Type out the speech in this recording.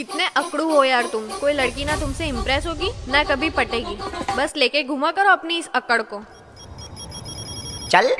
कितने अकड़ू हो यार तुम? कोई लड़की ना तुमसे इम्प्रेस होगी, ना कभी पटेगी। बस लेके घुमा करो अपनी इस अकड़ को। चल।